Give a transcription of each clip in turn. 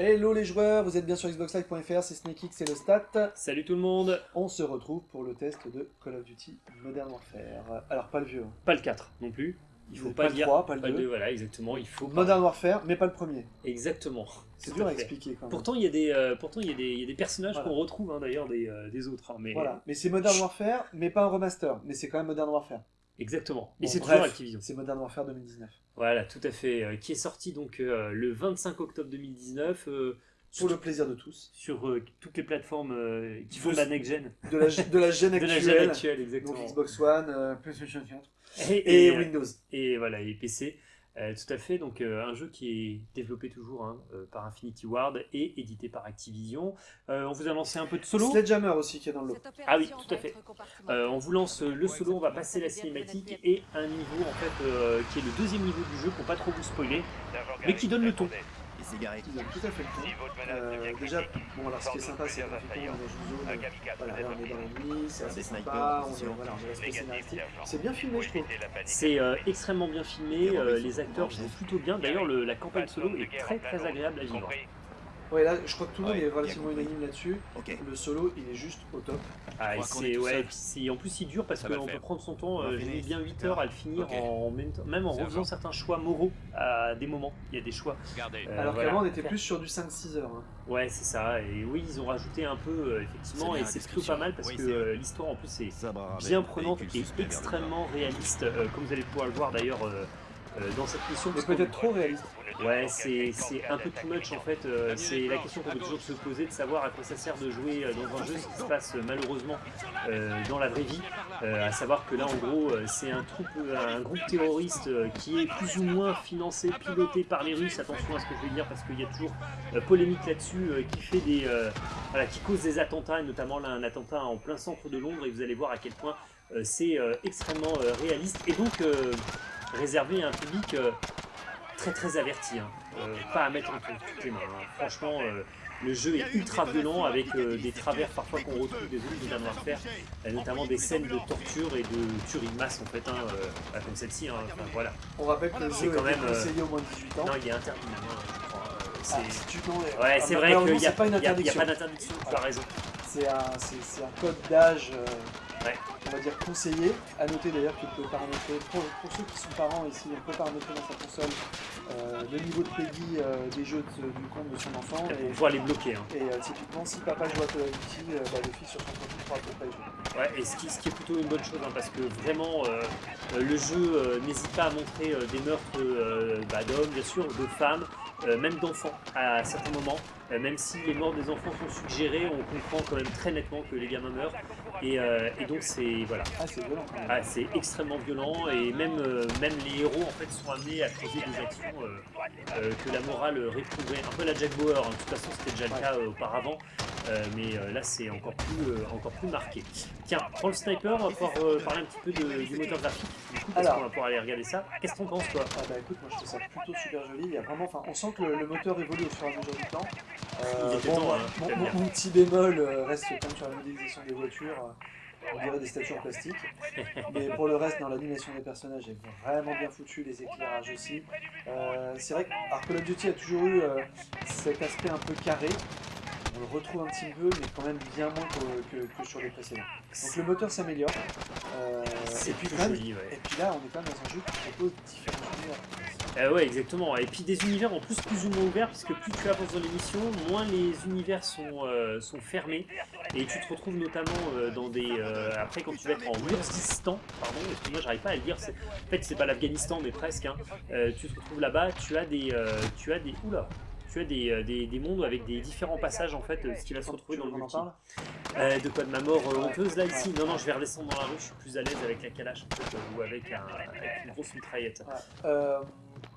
Hello les joueurs, vous êtes bien sur xboxlive.fr, c'est SnakeX, c'est le stat. Salut tout le monde On se retrouve pour le test de Call of Duty Modern Warfare. Alors pas le vieux. hein. Pas le 4 non plus. Il faut Pas pas, le dire 3, pas le pas 2. Voilà, exactement. Il faut pas- Modern Warfare, mais pas le premier. Exactement. C'est dur à expliquer quand même. Pourtant, il y a des, euh, pourtant, il y a des, il y a des personnages Voilà. qu'on retrouve hein, d'ailleurs des, euh, des autres. hein, mais Voilà, mais c'est Modern Warfare, mais pas un remaster, mais c'est quand même Modern Warfare. Exactement. Et Bon, c'est bref, toujours Activision. C'est Modern Warfare 2019. Voilà, tout à fait. euh, qui est sorti donc euh, le 25 octobre 2019 euh, sur, Pour le plaisir de tous. sur, toutes les plateformes qui font De- la next gen. De la, de la gêne De la actuelle. gen actuelle, donc exactement. Xbox One, PlayStation 4 Et, et, et, Windows. et voilà, et PC. Euh, tout à fait, donc euh, un jeu qui est développé toujours hein, euh, par Infinity Ward et édité par Activision. Euh, on vous a lancé un peu de solo. Sledgehammer aussi qui est dans le lot. Ah oui, tout à fait. Euh, on vous lance le solo, on va passer la cinématique et un niveau en fait euh, qui est le deuxième niveau du jeu pour pas trop vous spoiler, mais qui donne le ton. Les cigarettes. Ils ont tout à fait le temps. Euh, déjà, bon, alors ce qui est sympa, c'est graphiquement, on est dans une zone. Voilà, là on est dans la nuit, c'est assez Des sympa, snipers, on est, attention. voilà, on est respect scénaristique. C'est bien filmé, je trouve. C'est euh, extrêmement bien filmé, euh, les acteurs jouent plutôt bien. D'ailleurs, le- la campagne solo est très très agréable à vivre. Ouais, là, je crois que tout le monde Ouais, est relativement unanime là-dessus. Le solo, il est juste au top. Ah, c'est ouais, en plus il dure parce qu'on peut prendre son temps. Euh, J'ai mis bien 8 heures à le finir en même temps, même en refaisant certains choix moraux à des moments. Il y a des choix. Euh, Alors voilà. qu'avant, on était plus sur du 5-6 heures. hein. Ouais, c'est ça. Et oui, ils ont rajouté un peu, euh, effectivement, et c'est plutôt pas mal parce Oui, que l'histoire en plus est bien prenante et extrêmement réaliste, comme vous allez pouvoir le voir d'ailleurs dans cette mission. Mais peut-être trop réaliste. Ouais, c'est c'est un peu too much en fait. euh, c'est la question qu'on peut toujours se poser de savoir à quoi ça sert de jouer euh, dans un jeu ce qui se passe euh, malheureusement dans la vraie vie. À savoir que là en gros c'est un, un groupe terroriste qui est plus ou moins financé, piloté par les Russes. Attention à ce que je vais dire parce qu'il y a toujours polémique là-dessus qui fait des voilà, qui cause des attentats et notamment là un attentat en plein centre de Londres et vous allez voir à quel point c'est extrêmement réaliste et donc réservé à un public très très averti, hein. Euh, pas à mettre entre toutes les mains. hein. Franchement, euh, le jeu est ultra violent avec euh, des travers parfois qu'on retrouve des autres Modern Warfare, euh, notamment des scènes de torture et de tuerie de masse en fait, hein, bah, comme celle-ci. hein. Enfin, voilà. On rappelle que le jeu quand même, conseillé au moins de 18 ans. Non, il est interdit hein, je crois. Ah, c'est- si es- Ouais, Ah, c'est vrai qu'il n'y a, pas a- a d'interdiction, tu as raison. C'est un, un code d'âge, Ouais. On va dire conseillé. À noter d'ailleurs qu'il peut paramétrer, pour, pour ceux qui sont parents ici, on peut paramétrer dans sa console euh, le niveau de PEGI euh, des jeux de- du compte de son enfant. On Et, va les bloquer. hein. et, euh, typiquement, si papa joue à Call of Duty, euh, bah, le fils sur son profil pourra peut-être pas y jouer. Ouais, et ce qui, ce qui est plutôt une bonne chose, hein, parce que vraiment, euh, le jeu n'hésite pas à montrer des meurtres bah, d'hommes, bien sûr, de femmes, même d'enfants à certains moments. Même si les morts des enfants sont suggérées, on comprend quand même très nettement que les gamins meurent. Et, euh, et donc, c'est voilà, Ah, c'est ah, c'est extrêmement violent et même, euh, même les héros en fait sont amenés à causer des actions euh, euh, que la morale réprouverait. Un peu la Jack Bauer, hein. de toute façon c'était déjà le cas euh, auparavant, mais euh, là c'est encore plus, euh, encore plus marqué. Tiens, prends le sniper, on va pouvoir euh, parler un petit peu de- du moteur graphique, du coup, parce qu'on va pouvoir aller regarder ça. Qu'est-ce que t'en penses toi? Ah bah écoute, moi je trouve ça plutôt super joli. Il y a vraiment, enfin, on sent que le, le moteur évolue au fur et à mesure du temps. Euh, bon, temps, hein, mon, mon- mon petit bémol euh, reste quand même sur la modélisation des voitures. euh, on dirait des statues en plastique. Mais pour le reste, dans l'animation des personnages est vraiment bien foutu, les éclairages aussi. Euh, c'est vrai que Call of Duty a toujours eu euh, cet aspect un peu carré. On le retrouve un petit peu, mais quand même bien moins que, que- que sur les précédents. Donc le moteur s'améliore. Euh, et puis même- joli, ouais. et puis là, on est quand même dans un jeu qui propose différents univers. Euh, ouais, exactement. Et puis des univers en plus plus ou moins ouverts, puisque plus tu avances dans l'émission, moins les univers sont, euh, sont fermés. Et tu te retrouves notamment euh, dans des. après, quand tu vas être en Urdistan, pardon, excuse-moi, j'arrive pas à le dire. En fait, c'est pas l'Afghanistan, mais presque. hein. Tu te retrouves là-bas, tu as des. tu as des. Oula! Tu as des, euh, des, des mondes avec des différents passages en fait, euh, ce qui va se retrouver dans le multi. Euh, de quoi de ma mort euh, honteuse là ici Non, non, je vais redescendre dans la rue, je suis plus à l'aise avec la calache en fait, ou avec, un, avec une grosse mitraillette. Ouais. Euh,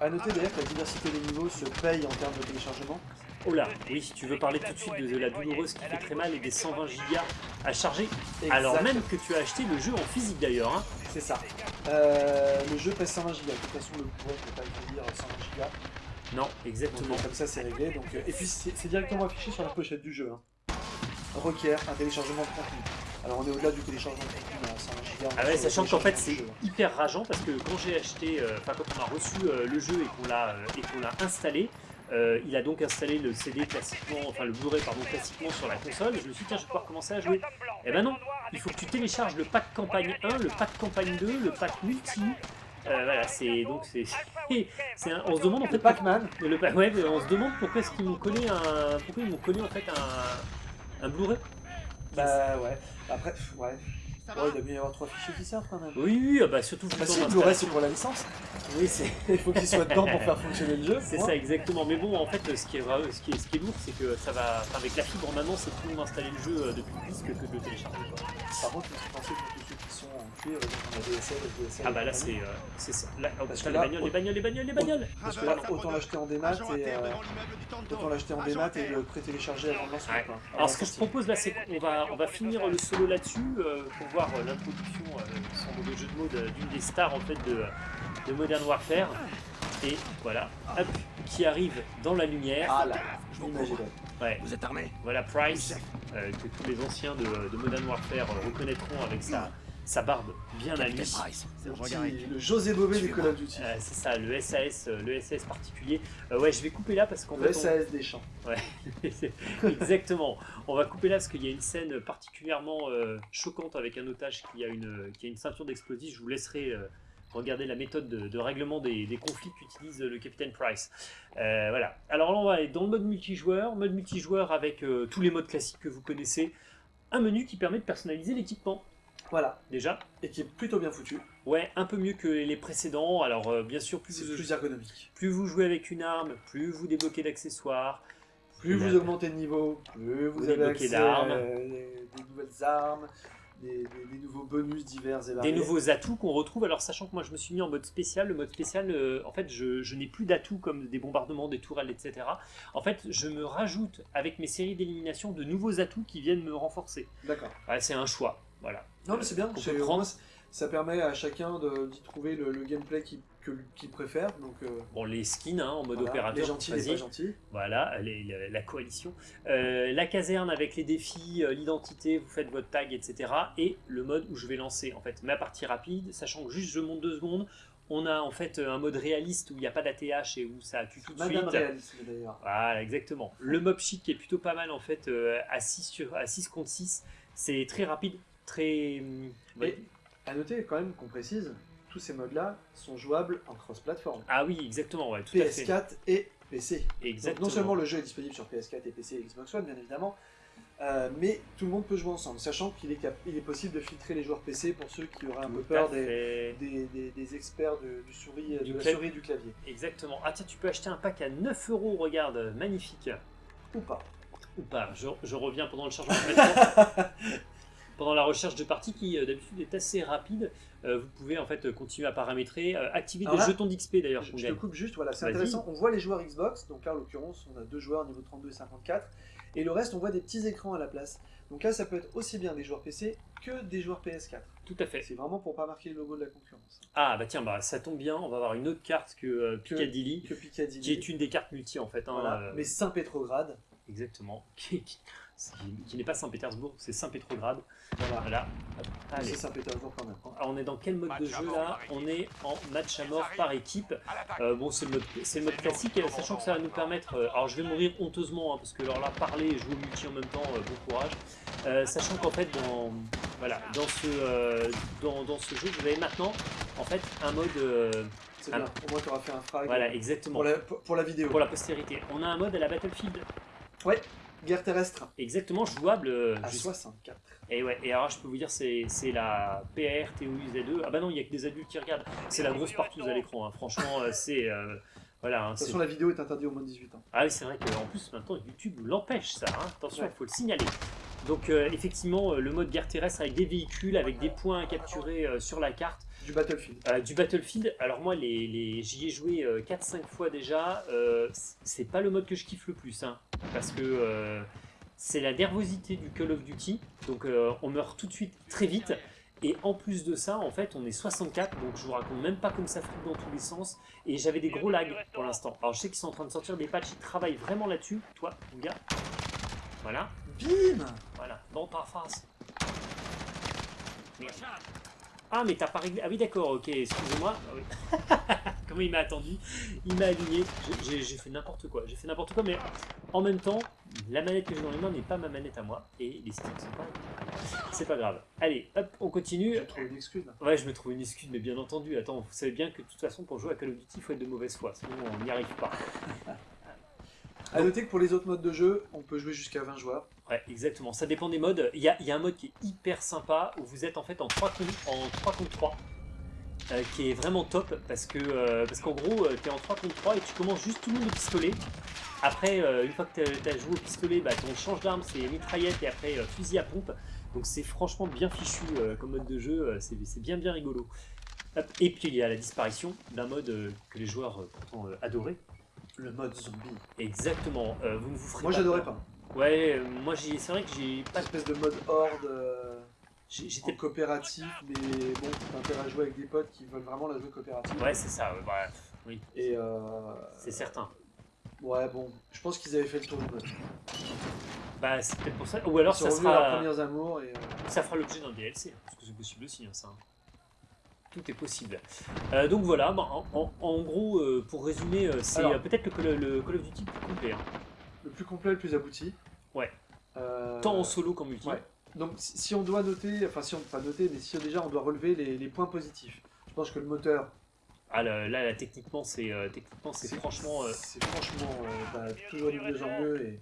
à noter d'ailleurs que la diversité des niveaux se paye en termes de téléchargement. Oh là, oui, tu veux parler tout de suite de, de la douloureuse qui fait très mal et des 120 gigas à charger, alors même que tu as acheté le jeu en physique d'ailleurs. Hein. C'est ça. Euh, le jeu pèse 120 Go. De toute façon, le bourré ne peut pas le dire 120 Go. Non, exactement. comme ça, c'est réglé. Donc, euh, et puis, c'est c'est directement affiché sur la pochette du jeu. hein. Requiert un téléchargement de contenu. Alors, on est au-delà du téléchargement de contenu 120 Go. Ah ouais, sachant qu'en fait c'est hyper rageant parce que quand j'ai acheté, euh, enfin quand on a reçu euh, le jeu et qu'on l'a installé, Euh, il a donc installé le CD classiquement, enfin le Blu-ray pardon classiquement sur la console. Je me suis dit tiens je vais pouvoir commencer à jouer. Eh ben non, il faut que tu télécharges le pack campagne 1, le pack campagne 2, le pack multi. Euh, voilà, c'est donc c'est, c'est un- on se demande en fait Le Pac-Man. le ouais, on se demande pourquoi est-ce qu'ils m'ont collé un, pourquoi ils m'ont collé en fait un, un Blu-ray. Bah ouais. Après, pff, ouais. Ouais, il doit bien y avoir trois fichiers qui servent quand même. Oui, oui, ah bah surtout. Bah si, le. Blu-ray c'est pour la licence. Oui, c'est. Il faut qu'il soit dedans pour faire fonctionner le jeu. C'est ça exactement, mais bon en fait ce qui est, ce qui est, ce qui est lourd c'est que ça va, enfin, avec la fibre maintenant c'est plus long d'installer le jeu euh, depuis le disque que de le télécharger quoi. Par contre, il faut penser pour tous ceux qui sont en cuir, donc on a DSL, SDSL. Ah bah là c'est euh, c'est ça, là, oh, putain, les là, bagnoles, les bagnoles, les bagnoles, les bagnoles Parce que là, autant l'acheter en démat et euh, autant l'acheter en démat et le pré-télécharger avant de lancer. Ouais. Alors ce que je propose là c'est qu'on va, on va finir le solo là-dessus euh, pour voir euh, l'introduction, euh, sans mauvais jeu de mots, d'une des stars en fait de, de Modern Warfare. Et voilà, hop, qui arrive dans la lumière. Ah là, est belle. Ouais. Vous êtes armés Voilà Price, euh, que tous les anciens de, de Modern Warfare euh, reconnaîtront avec sa, sa barbe bien à lui. Price, Le, petit- le José Bobé du Call of Duty. Euh, c'est ça, le SAS, euh, le SAS particulier. Euh, ouais, je vais couper là parce qu'en Le fait, on- SAS des champs. C'est- Exactement. On va couper là parce qu'il y a une scène particulièrement euh, choquante avec un otage qui a une, qui a une ceinture d'explosifs. Je vous laisserai regarder la méthode de, de règlement des, des conflits qu'utilise le capitaine Price. Euh, voilà. Alors là, on va aller dans le mode multijoueur. Mode multijoueur avec euh, tous les modes classiques que vous connaissez. Un menu qui permet de personnaliser l'équipement. Voilà. Déjà, Et qui est plutôt bien foutu. ouais, un peu mieux que les précédents. Alors, euh, bien sûr, plus vous, plus ergonomique. plus vous jouez avec une arme, plus vous débloquez d'accessoires. Plus vous augmentez de niveau, plus vous, Vous avez débloquez accès à des nouvelles armes, des, des- des nouveaux bonus divers et des variés. nouveaux atouts qu'on retrouve. Alors, sachant que moi, je me suis mis en mode spécial. Le mode spécial, euh, en fait, je, je n'ai plus d'atouts comme des bombardements, des tourelles, etc. En fait, je me rajoute avec mes séries d'élimination de nouveaux atouts qui viennent me renforcer. D'accord. Ouais, c'est un choix. Voilà. Non, mais c'est bien. Peut au prendre. Ça permet à chacun d'y trouver le, le gameplay qu'il qu'il préfère. Donc, euh, Bon, les skins hein, en mode voilà. opérateur. les gentils, les pas gentils. Voilà, les- la, la coalition. Euh, la caserne avec les défis, euh, l'identité, vous faites votre tag, etc. Et le mode où je vais lancer en fait ma partie rapide, sachant que juste je monte deux secondes. On a en fait un mode réaliste où il n'y a pas d'ATH et où ça tue tout de Madame suite. réalisme d'ailleurs. Voilà, exactement. Le mob sheet qui est plutôt pas mal en fait euh, à 6, sur, à 6 contre 6. C'est très rapide, très. hum, Et à noter quand même qu'on précise, tous ces modes-là sont jouables en cross-platform. Ah oui, exactement, ouais, tout à fait. PS4 et PC. Donc, Exactement. non seulement le jeu est disponible sur PS4 et PC et Xbox One, bien évidemment, euh, mais tout le monde peut jouer ensemble, sachant qu'il est, il est possible de filtrer les joueurs PC pour ceux qui auraient un peu peur des, des, des- des experts de, du souris, Du de la souris et du clavier. Exactement. Ah tiens, tu peux acheter un pack à 9 euros, regarde, magnifique. Ou pas. Ou pas, je, je reviens pendant le chargement. pendant la recherche de partie qui euh, d'habitude est assez rapide, euh, vous pouvez en fait euh, continuer à paramétrer, euh, activer Alors des là, jetons d'XP d'ailleurs Je, je te coupe juste, voilà, c'est intéressant. On voit les joueurs Xbox, donc là en l'occurrence on a deux joueurs niveau 32 et 54, et le reste on voit des petits écrans à la place. Donc là ça peut être aussi bien des joueurs PC que des joueurs PS4. Tout à fait. C'est vraiment pour pas marquer le logo de la concurrence. Ah bah tiens, bah ça tombe bien, on va avoir une autre carte que euh, Piccadilly, Que Piccadilly. qui est une des cartes multi en fait. hein, Voilà. euh, Mais Saint-Pétrograd, Exactement. Qui, n'est pas Saint-Pétersbourg, c'est Saint-Pétrograd. voilà. Voilà. C'est Saint-Pétersbourg quand même. Alors, on est dans quel mode de jeu là On est en match à mort par équipe. Euh, bon, c'est le, mode- c'est le mode classique, euh, sachant que ça va nous permettre. euh, alors, je vais mourir honteusement, hein, parce que alors là, parler et jouer au multi en même temps, euh, bon courage. Sachant qu'en fait, dans, voilà, dans, ce, dans, dans ce jeu, vous avez maintenant en fait un mode. C'est bien. Au moins tu auras fait un frag voilà, exactement. pour, la, pour, la vidéo. Pour la postérité. On a un mode à la Battlefield. Guerre terrestre Exactement jouable. euh, à juste- 64. Et ouais, et alors je peux vous dire, c'est c'est la PR TOUZ2. Ah bah non, il n'y a que des adultes qui regardent. C'est la grosse partouze à l'écran. hein. Franchement, euh, c'est. euh, voilà. hein, De toute c'est- façon la vidéo est interdite au moins de 18 ans. Ah oui, c'est vrai qu'en plus, maintenant, YouTube l'empêche, ça. hein. Attention, il Ouais. faut le signaler. Donc, euh, effectivement, euh, le mode guerre terrestre avec des véhicules, avec des points à capturer euh, sur la carte. Du Battlefield. Euh, du Battlefield, alors moi, les, les- j'y ai joué 4-5 fois déjà. c'est pas le mode que je kiffe le plus. hein, parce que c'est la nervosité du Call of Duty. Donc, on meurt tout de suite très vite. Et en plus de ça, en fait, on est 64, donc je vous raconte même pas comme ça flippe dans tous les sens. Et j'avais des gros lags pour l'instant. Alors je sais qu'ils sont en train de sortir des patchs, ils travaillent vraiment là-dessus. Toi, mon gars. Voilà, Bim voilà, dans ta face. Merde. Ah, mais t'as pas réglé. Ah oui, d'accord, ok, excusez-moi. Ah oui. comment il m'a attendu? Il m'a aligné. J'ai j'ai fait n'importe quoi. J'ai fait n'importe quoi, mais en même temps, la manette que j'ai dans les mains n'est pas ma manette à moi. Et les sticks sont pas. C'est pas grave. Allez, hop, on continue. Tu trouves une excuse là. Ouais, je me trouve une excuse, mais bien entendu. Attends, vous savez bien que de toute façon, pour jouer à Call of Duty, il faut être de mauvaise foi. Sinon, on n'y arrive pas. À noter que pour les autres modes de jeu, on peut jouer jusqu'à 20 joueurs. Ouais, exactement. Ça dépend des modes. Il y a, il y a un mode qui est hyper sympa où vous êtes en fait en 3 contre, en 3, contre 3. Euh, qui est vraiment top parce que euh, parce qu'en gros tu es en 3 contre 3 et tu commences juste tout le monde au pistolet après euh, une fois que tu as joué au pistolet bah, ton change d'arme c'est mitraillette et après euh, fusil à pompe donc c'est franchement bien fichu euh, comme mode de jeu euh, c'est bien bien rigolo Hop. et puis il y a la disparition d'un mode euh, que les joueurs euh, pourtant euh, adoraient Le mode zombie. exactement Euh, vous ne vous ferez Moi pas j'adorais pas. ouais euh, moi c'est vrai que j'ai Pas pas espèce de mode horde. J'étais coopératif, mais bon, t'as intérêt à jouer avec des potes qui veulent vraiment la jouer coopérative. ouais c'est ça ouais, bah, oui Et euh, c'est certain Ouais, bon, je pense qu'ils avaient fait le tour du mode. bah c'est peut-être pour ça ou alors ça à leurs sera premiers amours et. euh, Ça fera l'objet d'un DLC, hein, parce que c'est possible aussi, hein, ça. Tout est possible. Euh, donc voilà, bah, en, en- en gros, euh, pour résumer, c'est peut-être le, Call- le Call of Duty le plus complet. hein. le plus complet, le plus abouti. Ouais. Tant en solo qu'en multi. ouais. Donc si on doit noter, enfin si on pas noter, mais si déjà on doit relever les, les points positifs. Je pense que le moteur, Ah, là, là, là, techniquement, c'est euh, techniquement, c'est franchement... euh, c'est franchement euh, bah, toujours de mieux en mieux et,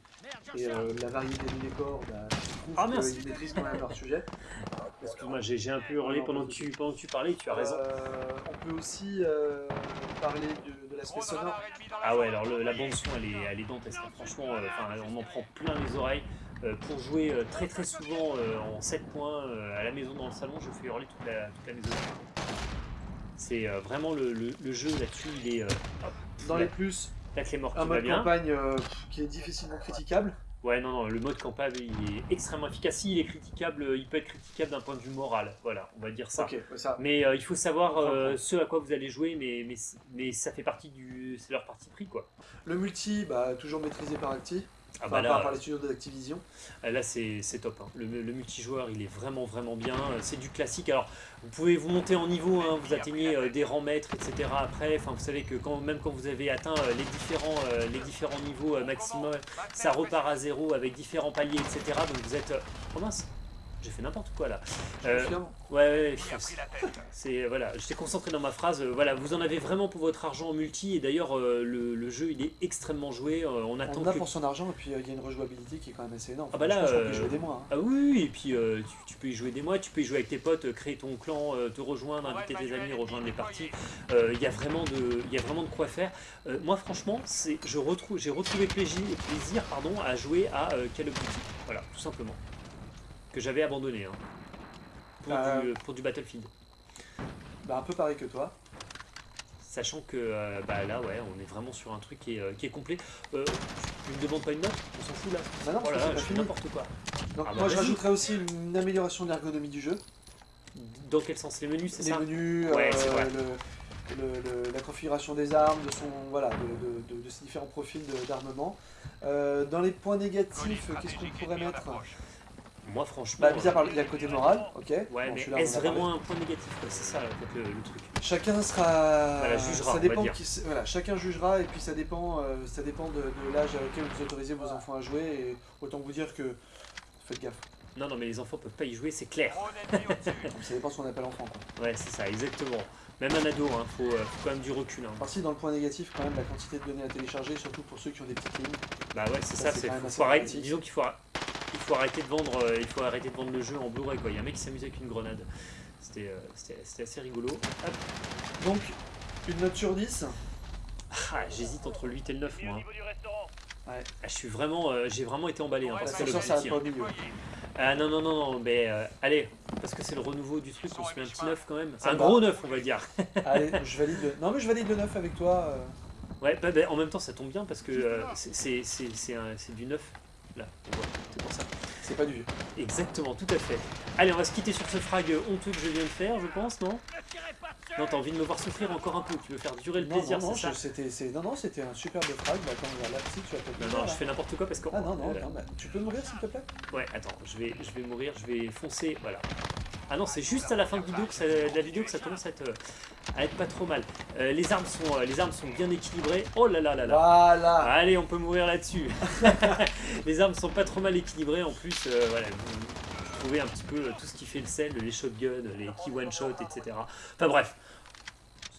et, euh, la variété des décors, bah, Ah, mince. qu'ils maîtrisent quand même leur sujet. Excuse-moi, j'ai j'ai un peu hurlé pendant que, tu, pendant que tu parlais, tu as raison. Euh, on peut aussi euh, parler de, de l'aspect sonore. Ah ouais, alors le- la bande son, elle est, elle est dantesque. hein. Franchement, euh, enfin, on en prend plein les oreilles. Euh, pour jouer euh, très très souvent euh, en 7 points à la maison dans le salon, je fais hurler toute la, toute la maison. C'est vraiment le, le- le jeu là-dessus, il est... hop, Dans la, les plus, la clé morte un mode bien. campagne euh, qui est difficilement critiquable. Ouais, non, non, le mode campagne, il est extrêmement efficace. Si, il est critiquable, il peut être critiquable d'un point de vue moral. Voilà, on va dire ça. Mais euh, il faut savoir euh, ce à quoi vous allez jouer, mais, mais, mais ça fait partie du... C'est leur parti pris, quoi. Le multi, bah, toujours maîtrisé par Acti, Ah bah par, là, par les studios d'Activision. Euh, Là, c'est top. hein. Le, le multijoueur, il est vraiment, vraiment bien. C'est du classique. Alors, vous pouvez vous monter en niveau, hein, vous atteignez euh, des rangs maîtres, etc. Après, enfin, vous savez que quand, même quand vous avez atteint euh, les, différents, euh, les différents niveaux maximum, ça repart à zéro avec différents paliers, etc. Donc, vous êtes. euh, Oh mince j'ai fait n'importe quoi là. Euh, ouais, ouais, ouais, c'est voilà, j'étais concentré dans ma phrase. euh, voilà, vous en avez vraiment pour votre argent en multi et d'ailleurs euh, le, le jeu il est extrêmement joué. euh, on attend On a que pour son argent et puis euh, il y a une rejouabilité qui est quand même assez énorme. Ah bah là, je pense euh, peut jouer des mois. hein. Ah oui, oui, et puis euh, tu, tu peux y jouer des mois, tu peux y jouer avec tes potes, créer ton clan, euh, te rejoindre, inviter tes amis, rejoindre les parties. Euh, Il y, a vraiment de- il y a vraiment de quoi faire. Euh, moi, franchement, c'est- je retrouve, j'ai retrouvé plaisir, plaisir pardon, à jouer à euh, Call of Duty. Voilà, tout simplement. Que j'avais abandonné. hein, pour, Euh. du, pour du Battlefield. Bah, un peu pareil que toi. Sachant que euh, bah, là, ouais, on est vraiment sur un truc qui est, euh, qui est complet. Euh, tu me demandes pas une note? On s'en fout là Bah non, Oh là là, je fais n'importe quoi. Donc Ah bah moi je vas-y. rajouterais aussi une amélioration de l'ergonomie du jeu. Dans quel sens? Les menus, c'est Les ça? menus, Ouais, euh, c'est vrai. le- le- le- la configuration des armes, de, son, voilà, de, de- de- de ses différents profils d'armement. Euh, dans les points négatifs, qu'est-ce qu'on pourrait mettre? Moi, franchement. Bah, mis à part, il y a le côté moral, ok. Ouais, Bon, mais est-ce vraiment un point négatif quoi C'est ça, en fait, le, le truc. Chacun sera. Voilà, jugera, on ça va dépend dire. qui voilà, chacun jugera et puis ça dépend, euh, ça dépend de, de l'âge auquel vous autorisez vos enfants à jouer. Et autant vous dire que faites gaffe. Non, non, mais les enfants peuvent pas y jouer, c'est clair. Ça dépend ce qu'on appelle enfant. Quoi. Ouais, c'est ça, exactement. Même un ado, hein, faut, euh, faut quand même du recul. Hein. Par ci, dans le point négatif, quand même, la quantité de données à télécharger, surtout pour ceux qui ont des petites lignes. Bah ouais, c'est Ça, ça. c'est disons qu'il faut, il faut arrêter de vendre, euh, il faut arrêter de vendre le jeu en Blu-ray quoi. Il y a un mec qui s'amusait avec une grenade. C'était, euh, assez rigolo. Hop. Donc, une note sur 10. Ah, j'hésite entre le 8 et le 9 moi. hein. Ouais. Ah, je suis vraiment, euh, j'ai vraiment été emballé hein, par Call of L'ascenseur s'arrête Duty, pas hein. Ah non non non non, mais euh, allez, parce que c'est le renouveau du truc, on se met un petit 9 quand même. Ça un gros va. 9 on va dire. Allez, je valide le... Non, mais je valide le 9 avec toi. euh. Ouais, bah, bah, en même temps, ça tombe bien parce que euh, c'est- c'est c'est- c'est un- c'est du neuf. Là, on voit, c'est pour ça. C'est pas du vieux. Exactement, tout à fait. Allez, on va se quitter sur ce frag honteux que je viens de faire, je pense, non? Non, t'as envie de me voir souffrir encore un peu, tu veux faire durer le Non, plaisir, non, non, ça? je- non, non, c'était un superbe frag. Bah, attends, là, si tu vas peut-être Non, non, je fais n'importe quoi parce que... Ah non, non, Euh, non, bah, tu peux mourir s'il te plaît? Ouais, attends, je vais, je vais mourir, je vais foncer, voilà. Ah non, c'est juste à la fin de, vidéo que ça- de la vidéo que ça commence à être, euh, à être pas trop mal. Euh, les, armes sont, euh, les armes sont bien équilibrées. Oh là là là là Voilà Allez, on peut mourir là-dessus. les armes sont pas trop mal équilibrées. En plus, euh, voilà, vous, vous trouvez un petit peu tout ce qui fait le sel, les shotguns, les key one-shot, etc. Enfin bref,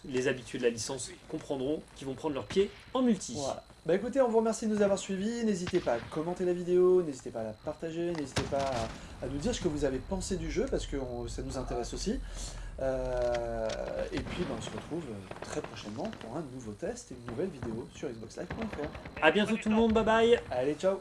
les habitués de la licence comprendront qu'ils vont prendre leur pied en multi. Voilà. Bah écoutez, on vous remercie de nous avoir suivis. N'hésitez pas à commenter la vidéo, n'hésitez pas à la partager, n'hésitez pas à, à nous dire ce que vous avez pensé du jeu parce que on- ça nous intéresse aussi. Euh, et puis bah, on se retrouve très prochainement pour un nouveau test et une nouvelle vidéo sur xboxlive.fr. A bientôt tout le monde, bye bye Allez, ciao